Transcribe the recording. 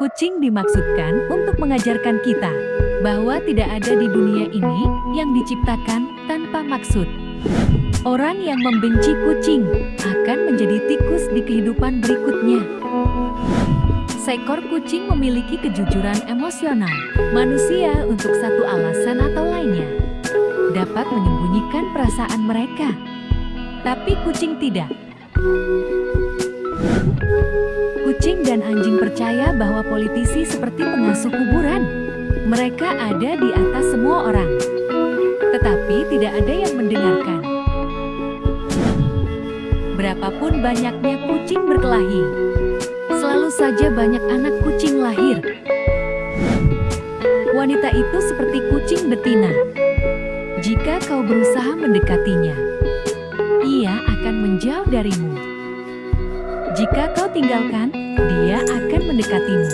Kucing dimaksudkan untuk mengajarkan kita bahwa tidak ada di dunia ini yang diciptakan tanpa maksud. Orang yang membenci kucing akan menjadi tikus di kehidupan berikutnya. Seekor kucing memiliki kejujuran emosional. Manusia untuk satu alasan atau lainnya dapat menyembunyikan perasaan mereka. Tapi kucing tidak. Dan anjing percaya bahwa politisi seperti pengasuh kuburan. Mereka ada di atas semua orang. Tetapi tidak ada yang mendengarkan. Berapapun banyaknya kucing berkelahi, selalu saja banyak anak kucing lahir. Wanita itu seperti kucing betina. Jika kau berusaha mendekatinya, ia akan menjauh darimu. Jika kau tinggalkan, dia akan mendekatimu.